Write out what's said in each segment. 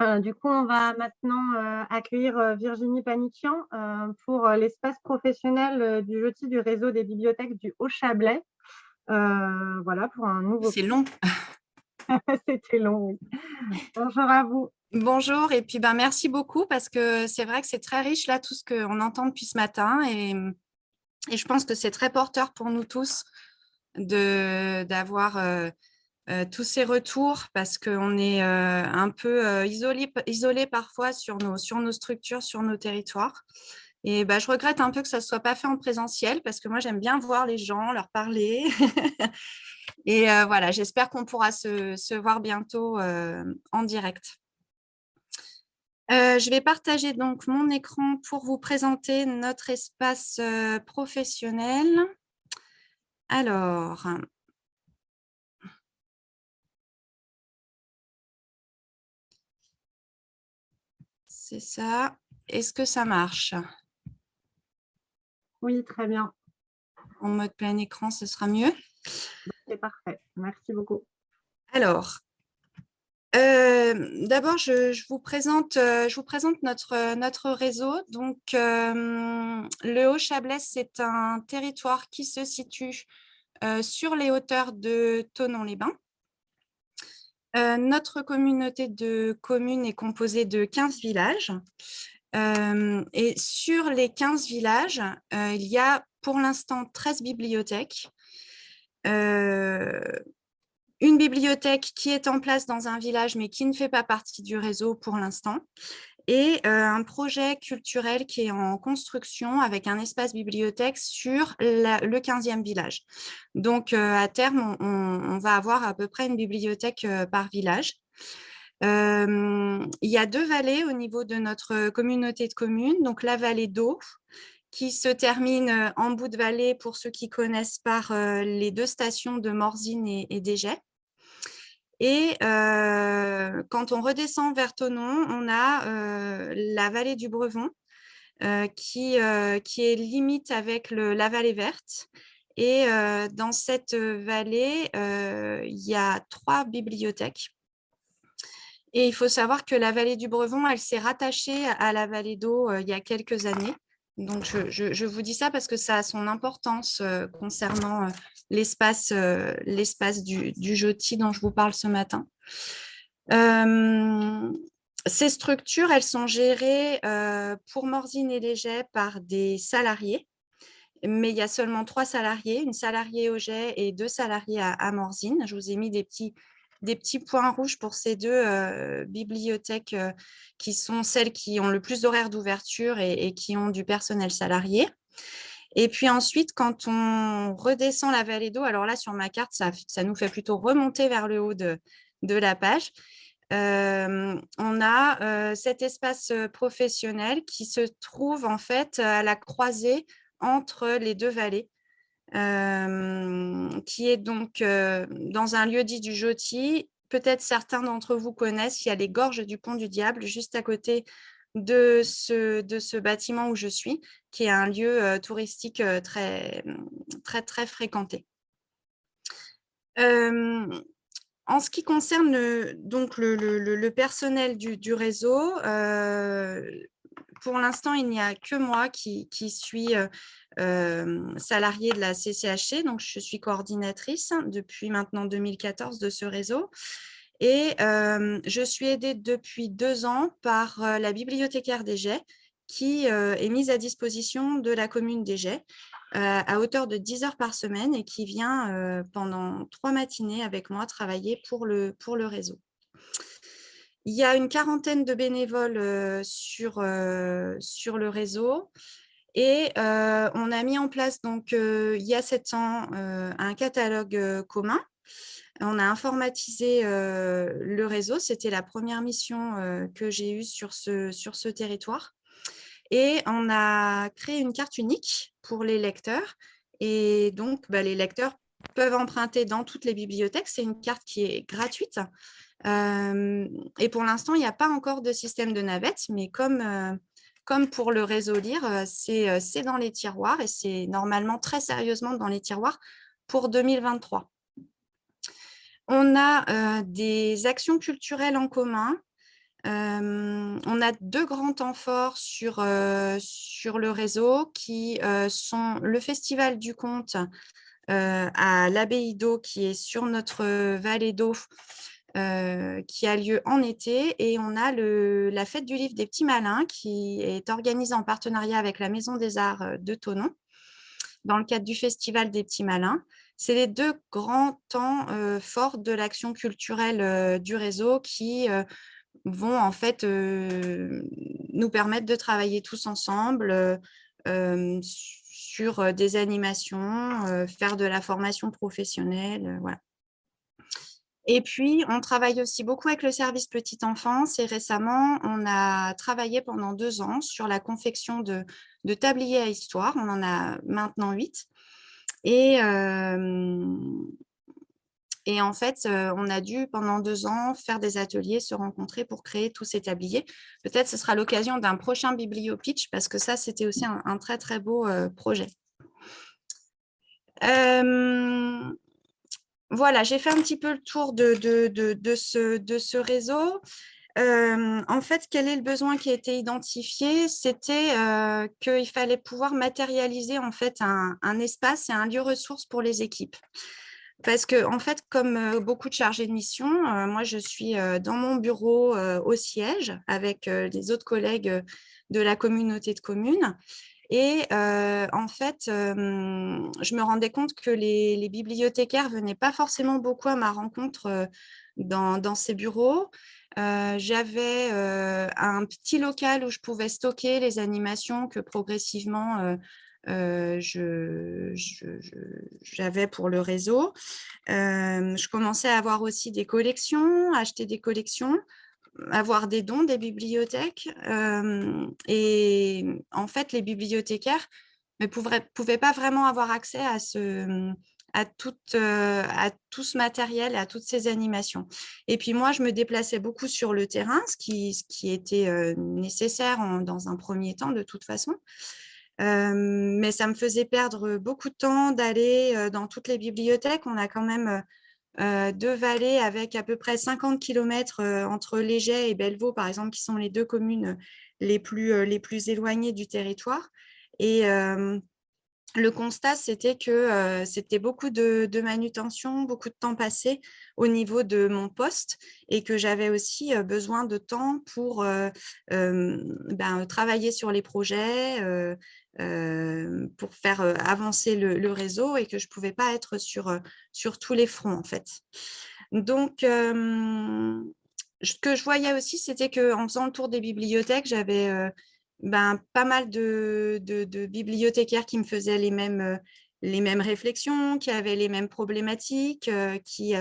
Euh, du coup, on va maintenant euh, accueillir euh, Virginie Paniquian pour l'espace professionnel du jeudi du réseau des bibliothèques du Haut-Chablais. voilà, pour un nouveau... C'est long. C'était long, oui. Bonjour à vous. Bonjour, et puis ben, merci beaucoup parce que c'est vrai que c'est très riche là, tout ce qu'on entend depuis ce matin et, et je pense que c'est très porteur pour nous tous d'avoir euh, tous ces retours parce qu'on est euh, un peu euh, isolé, isolé parfois sur nos, sur nos structures, sur nos territoires. Et bah, je regrette un peu que ça ne soit pas fait en présentiel parce que moi, j'aime bien voir les gens, leur parler. Et voilà, j'espère qu'on pourra se, se, voir bientôt en direct. je vais partager donc mon écran pour vous présenter notre espace professionnel. Alors, C'est ça. Est-ce que ça marche? Oui, très bien. En mode plein écran, ce sera mieux? C'est parfait. Merci beaucoup. Alors, euh, d'abord, je, vous présente, euh, je vous présente notre, notre réseau. Donc, euh, le Haut-Chablais, c'est un territoire qui se situe sur les hauteurs de Tonon-les-Bains. Euh, notre communauté de communes est composée de 15 villages. Euh, et sur les 15 villages, euh, il y a pour l'instant 13 bibliothèques. une bibliothèque qui est en place dans un village mais qui ne fait pas partie du réseau pour l'instant et un projet culturel qui est en construction avec un espace bibliothèque sur le 15e village. Donc, à terme, on, va avoir à peu près une bibliothèque par village. il y a deux vallées au niveau de notre communauté de communes, donc la vallée d'eau, qui se termine en bout de vallée pour ceux qui connaissent par les deux stations de Morzine et, et et quand on redescend vers Tonon, on a la vallée du Brevon qui, qui est limite avec la vallée verte. Et dans cette vallée, il y a trois bibliothèques. Et il faut savoir que la vallée du Brevon, elle s'est rattachée à la vallée d'eau il y a quelques années. Donc, je, vous dis ça parce que ça a son importance concernant l'espace du, du dont je vous parle ce matin. ces structures, elles sont gérées pour Morzine et Léger par des salariés, mais il y a seulement trois salariés, une salariée au jet et deux salariés à Morzine. Je vous ai mis des petits des petits points rouges pour ces deux bibliothèques qui sont celles qui ont le plus d'horaires d'ouverture et, qui ont du personnel salarié. Et puis ensuite, quand on redescend la vallée d'eau, alors là, sur ma carte, ça, nous fait plutôt remonter vers le haut de, la page. On a cet espace professionnel qui se trouve en fait à la croisée entre les deux vallées qui est donc dans un lieu dit du Joti. Peut-être certains d'entre vous connaissent, il y a les gorges du Pont du Diable, juste à côté de ce, de ce bâtiment où je suis, qui est un lieu touristique très, très, très fréquenté. en ce qui concerne le, donc le, personnel du réseau, pour l'instant, il n'y a que moi qui, suis salariée de la CCHC, donc je suis coordinatrice depuis maintenant 2014 de ce réseau. Et je suis aidée depuis deux ans par la bibliothécaire des qui est mise à disposition de la commune des à hauteur de 10 heures par semaine et qui vient pendant trois matinées avec moi travailler pour le, pour le réseau. Il y a une quarantaine de bénévoles sur, sur le réseau. Et on a mis en place, donc, il y a sept ans, un catalogue commun. On a informatisé le réseau. C'était la première mission que j'ai eue sur ce, sur ce territoire. Et on a créé une carte unique pour les lecteurs. Et donc, bah, les lecteurs peuvent emprunter dans toutes les bibliothèques. C'est une carte qui est gratuite. Et pour l'instant, il n'y a pas encore de système de navette, mais comme comme pour le réseau Lire, euh, euh, c'est dans les tiroirs et c'est normalement très sérieusement dans les tiroirs pour 2023. On a euh, des actions culturelles en commun on a deux grands temps forts sur, sur le réseau qui sont le Festival du Conte à l'abbaye d'eau qui est sur notre vallée d'eau qui a lieu en été et on a le, la fête du livre des petits malins qui est organisée en partenariat avec la Maison des Arts de Tonon dans le cadre du Festival des petits malins. C'est les deux grands temps forts de l'action culturelle du réseau qui vont en fait nous permettre de travailler tous ensemble sur des animations, faire de la formation professionnelle, voilà. Et puis, on travaille aussi beaucoup avec le service petite enfance et récemment, on a travaillé pendant deux ans sur la confection de, tabliers à histoire. On en a maintenant huit. Et, et en fait, on a dû pendant deux ans faire des ateliers, se rencontrer pour créer tous ces tabliers. Peut-être ce sera l'occasion d'un prochain bibliopitch parce que ça, c'était aussi un, très, très beau projet. Voilà, j'ai fait un petit peu le tour de, ce, réseau. Euh, en fait, quel est le besoin qui a été identifié? C'était euh, qu'il fallait pouvoir matérialiser en fait un, espace et un lieu ressource pour les équipes. Parce que, en fait, comme euh, beaucoup de chargés de mission, moi, je suis dans mon bureau au siège avec les autres collègues de la communauté de communes. Et en fait, je me rendais compte que les, les bibliothécaires venaient pas forcément beaucoup à ma rencontre dans, ces bureaux. J'avais un petit local où je pouvais stocker les animations que progressivement j'avais pour le réseau. je commençais à avoir aussi des collections, acheter des collections avoir des dons des bibliothèques. et en fait, les bibliothécaires ne pouvaient, pas vraiment avoir accès à, ce, à, tout, ce matériel, à toutes ces animations. Et puis moi, je me déplaçais beaucoup sur le terrain, ce qui, était nécessaire dans un premier temps de toute façon. mais ça me faisait perdre beaucoup de temps d'aller dans toutes les bibliothèques. On a quand même euh, deux vallées avec à peu près 50 km euh, entre Léger et Bellevaux, par exemple, qui sont les deux communes les plus, euh, les plus éloignées du territoire. Et le constat, c'était que c'était beaucoup de, manutention, beaucoup de temps passé au niveau de mon poste et que j'avais aussi besoin de temps pour ben, travailler sur les projets, pour faire avancer le, réseau et que je ne pouvais pas être sur, sur tous les fronts en fait. Donc, ce que je voyais aussi, c'était qu'en faisant le tour des bibliothèques, j'avais ben, pas mal de, bibliothécaires qui me faisaient les mêmes, les mêmes réflexions, qui avaient les mêmes problématiques, qui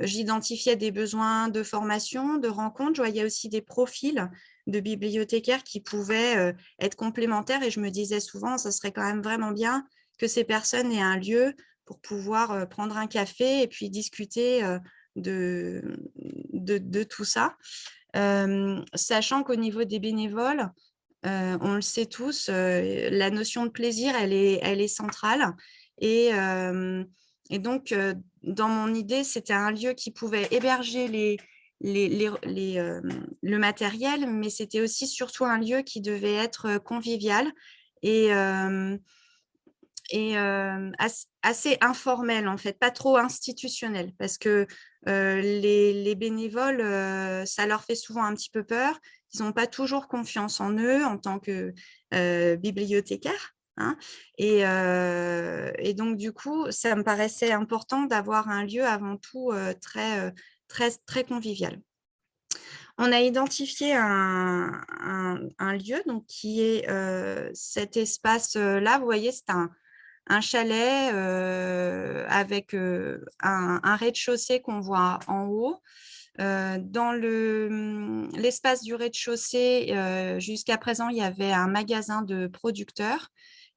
j'identifiais des besoins de formation, de rencontres. Je voyais aussi des profils de bibliothécaires qui pouvaient euh, être complémentaires et je me disais souvent, ça serait quand même vraiment bien que ces personnes aient un lieu pour pouvoir euh, prendre un café et puis discuter euh, de, de, tout ça. sachant qu'au niveau des bénévoles, on le sait tous, la notion de plaisir, elle est, elle est centrale. Et, et donc, dans mon idée, c'était un lieu qui pouvait héberger les, les, euh, le matériel, mais c'était aussi surtout un lieu qui devait être euh, convivial et, euh, et assez, informel, en fait, pas trop institutionnel, parce que les, bénévoles, ça leur fait souvent un petit peu peur, ils n'ont pas toujours confiance en eux en tant que bibliothécaires. Hein, et, et, donc, du coup, ça me paraissait important d'avoir un lieu avant tout très, très, convivial. On a identifié un, lieu donc, qui est euh, cet espace-là. Vous voyez, c'est un, chalet euh, avec euh, un, rez-de-chaussée qu'on voit en haut. dans l'espace du rez-de-chaussée, jusqu'à présent, il y avait un magasin de producteurs.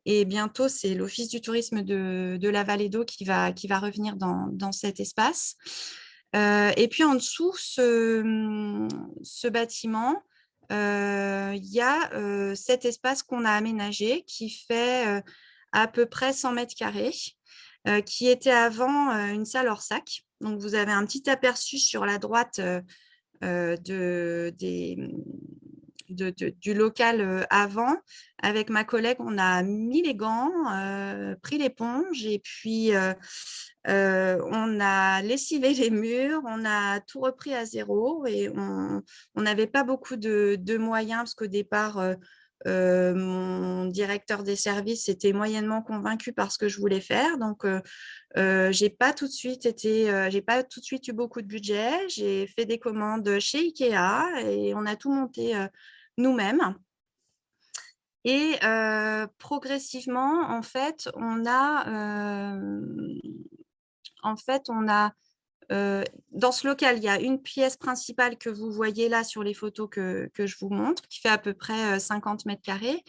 Et bientôt, c'est l'Office du tourisme de, la Vallée d'Eau qui va, qui va revenir dans, dans cet espace. Euh, et puis en dessous, ce, mmh, bâtiment, euh, il y a euh, cet espace qu'on a aménagé qui fait à peu près 100 mètres carrés, qui était avant une salle hors sac. Donc, vous avez un petit aperçu sur la droite de, du local avant. Avec ma collègue, on a mis les gants, pris l'éponge et puis on a lessivé les murs, on a tout repris à zéro et on n'avait pas beaucoup de, de moyens parce qu'au départ, euh, mon directeur des services était moyennement convaincu par ce que je voulais faire. Donc, euh, euh, j'ai pas tout de suite j'ai pas tout de suite eu beaucoup de budget. J'ai fait des commandes chez Ikea et on a tout monté nous-mêmes. Et progressivement, en fait, on a, en fait, on a dans ce local, il y a une pièce principale que vous voyez là sur les photos que, je vous montre, qui fait à peu près 50 mètres carrés.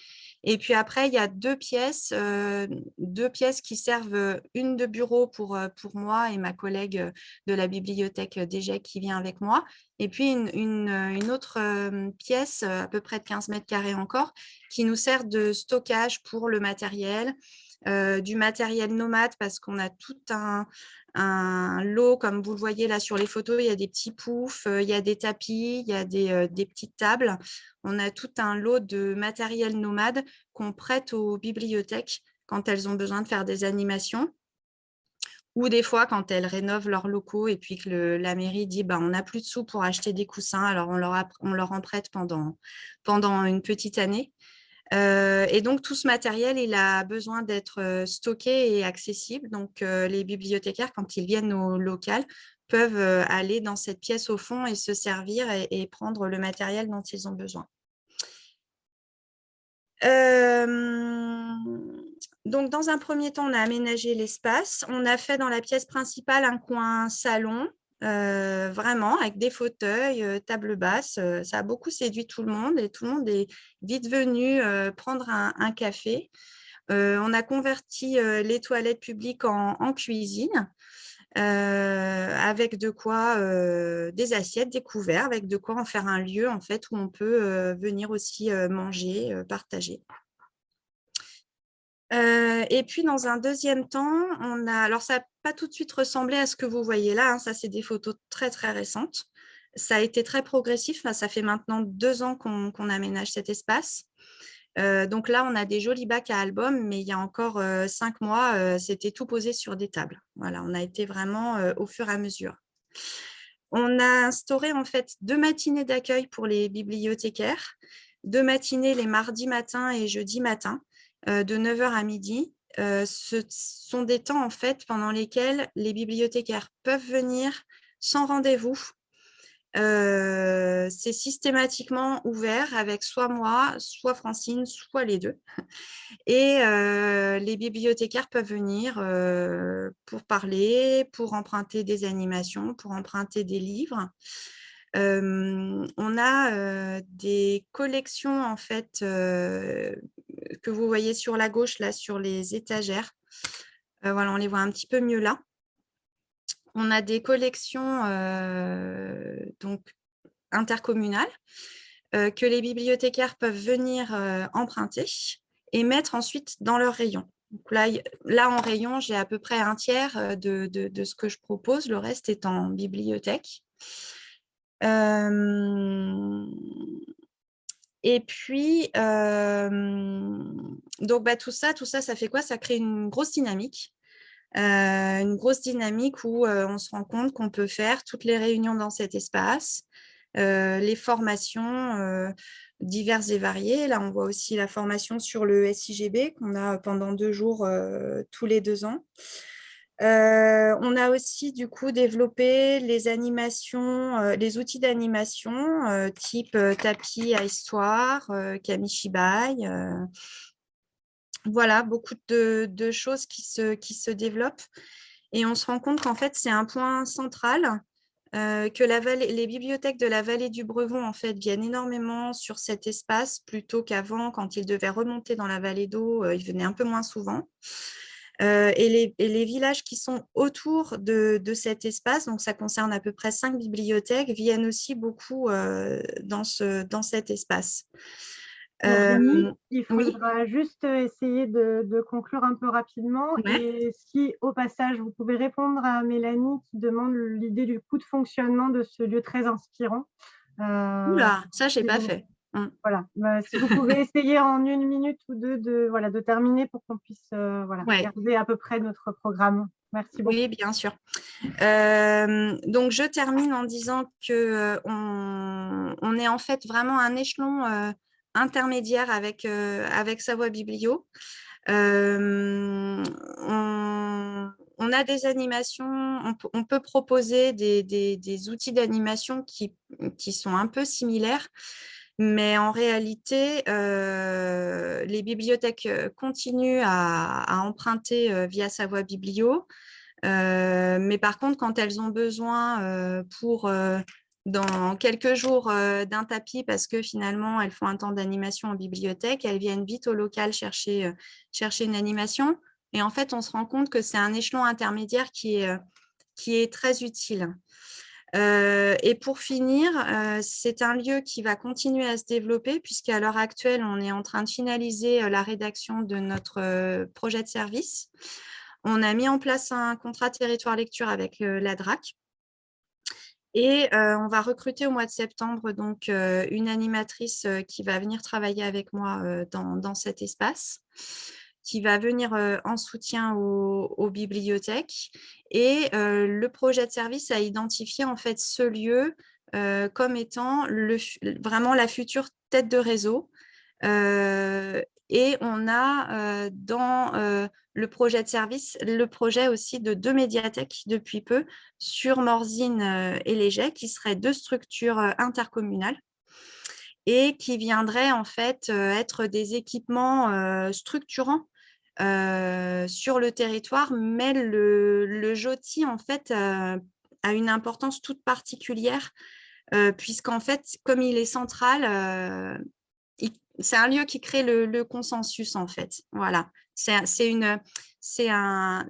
Et puis après, il y a deux pièces, deux pièces qui servent, une de bureau pour, pour moi et ma collègue de la bibliothèque DG qui vient avec moi, et puis une, une autre pièce, à peu près de 15 mètres carrés encore, qui nous sert de stockage pour le matériel, du matériel nomade parce qu'on a tout un, lot, comme vous le voyez là sur les photos, il y a des petits poufs, euh, il y a des tapis, il y a euh, des, petites tables. On a tout un lot de matériel nomade qu'on prête aux bibliothèques quand elles ont besoin de faire des animations ou des fois quand elles rénovent leurs locaux et puis que la mairie dit bah, on n'a plus de sous pour acheter des coussins, alors on leur, en prête pendant une petite année. Euh, et donc, tout ce matériel, il a besoin d'être euh, stocké et accessible. Donc, euh, les bibliothécaires, quand ils viennent au local, peuvent aller dans cette pièce au fond et se servir et, prendre le matériel dont ils ont besoin. donc, dans un premier temps, on a aménagé l'espace. On a fait dans la pièce principale un coin salon vraiment, avec des fauteuils, table basse. Ça a beaucoup séduit tout le monde et tout le monde est vite venu prendre un, café. on a converti les toilettes publiques en, cuisine. avec de quoi des assiettes, des couverts, avec de quoi en faire un lieu en fait où on peut venir aussi manger, partager. Euh, et puis, dans un deuxième temps, on a, alors ça n'a pas tout de suite ressemblé à ce que vous voyez là, hein, ça c'est des photos très très récentes. Ça a été très progressif, ça fait maintenant deux ans qu'on aménage cet espace. Euh, donc là, on a des jolis bacs à albums, mais il y a encore euh, cinq mois, c'était tout posé sur des tables. Voilà, on a été vraiment au fur et à mesure. On a instauré en fait deux matinées d'accueil pour les bibliothécaires, deux matinées les mardis matin et jeudi matin, de 9h à midi. Euh, ce sont des temps en fait pendant lesquels les bibliothécaires peuvent venir sans rendez-vous. Euh, c'est systématiquement ouvert avec soit moi, soit Francine, soit les deux. Et les bibliothécaires peuvent venir pour parler, pour emprunter des animations, pour emprunter des livres on a des collections en fait que vous voyez sur la gauche là sur les étagères. voilà, on les voit un petit peu mieux là. On a des collections donc intercommunales que les bibliothécaires peuvent venir emprunter et mettre ensuite dans leur rayon. là, là, en rayon, j'ai à peu près un tiers de, de, ce que je propose, le reste est en bibliothèque et puis, donc bah, tout ça, tout ça, ça fait quoi? Ça crée une grosse dynamique. une grosse dynamique où on se rend compte qu'on peut faire toutes les réunions dans cet espace, les formations diverses et variées. Là, on voit aussi la formation sur le SIGB qu'on a pendant deux jours tous les deux ans. Euh, on a aussi du coup développé les animations, euh, les outils d'animation euh, type tapis à histoire, Kamishibai. voilà, beaucoup de, choses qui se, développent. Et on se rend compte qu'en fait, c'est un point central que les bibliothèques de la vallée du Brevon en fait, viennent énormément sur cet espace plutôt qu'avant, quand ils devaient remonter dans la vallée d'eau, ils venaient un peu moins souvent. Euh, et, les, villages qui sont autour de, cet espace, donc ça concerne à peu près cinq bibliothèques, viennent aussi beaucoup euh, dans, ce, dans cet espace. il faudra juste essayer de, conclure un peu rapidement. Et si, au passage, vous pouvez répondre à Mélanie qui demande l'idée du coût de fonctionnement de ce lieu très inspirant. Euh, Oula, ça, je n'ai pas fait. Mmh. Voilà, bah, si vous pouvez essayer en une minute ou deux de, voilà, de terminer pour qu'on puisse euh, voilà, garder à peu près notre programme. Merci beaucoup. Oui, bien sûr. Euh, donc, je termine en disant qu'on on est en fait vraiment un échelon intermédiaire avec, avec Savoie Biblio. On, on, a des animations, on, peut proposer des, des, des outils d'animation qui, qui sont un peu similaires, mais en réalité, euh, les bibliothèques euh, continuent à, emprunter euh, via Savoie Biblio. mais par contre, quand elles ont besoin pour dans quelques jours d'un tapis parce que finalement, elles font un temps d'animation en bibliothèque, elles viennent vite au local chercher, chercher une animation. Et en fait, on se rend compte que c'est un échelon intermédiaire qui est, qui est très utile. Euh, et pour finir, euh, c'est un lieu qui va continuer à se développer puisqu'à l'heure actuelle, on est en train de finaliser euh, la rédaction de notre projet de service. On a mis en place un contrat territoire lecture avec la DRAC. Et on va recruter au mois de septembre donc une animatrice qui va venir travailler avec moi dans cet espace qui va venir en soutien aux, bibliothèques. Et le projet de service a identifié en fait ce lieu comme étant le, vraiment la future tête de réseau. et on a dans le projet de service le projet aussi de deux médiathèques depuis peu sur Morzine et Léger, qui seraient deux structures intercommunales et qui viendraient en fait être des équipements structurants euh, sur le territoire, mais le, JOTI, en fait, euh, a une importance toute particulière, euh, puisqu'en fait, comme il est central, c'est un lieu qui crée le, consensus, en fait. Voilà, c'est une, c'est un,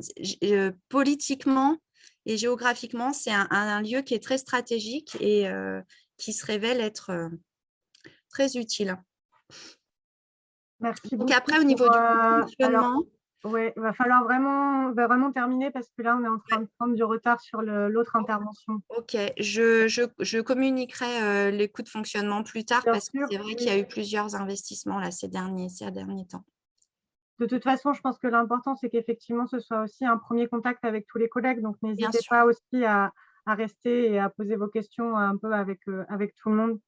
politiquement et géographiquement, c'est un, lieu qui est très stratégique et qui se révèle être très utile. Merci Donc après, au niveau du euh, fonctionnement… Oui, il va falloir vraiment, va vraiment terminer parce que là, on est en train de prendre du retard sur l'autre intervention. Ok, je, je, je communiquerai euh, les coûts de fonctionnement plus tard parce que c'est vrai qu'il y a eu plusieurs investissements là, ces, derniers, ces derniers temps. De toute façon, je pense que l'important, c'est qu'effectivement, ce soit aussi un premier contact avec tous les collègues. Donc, n'hésitez pas aussi à, à, rester et à poser vos questions un peu avec, euh, avec tout le monde.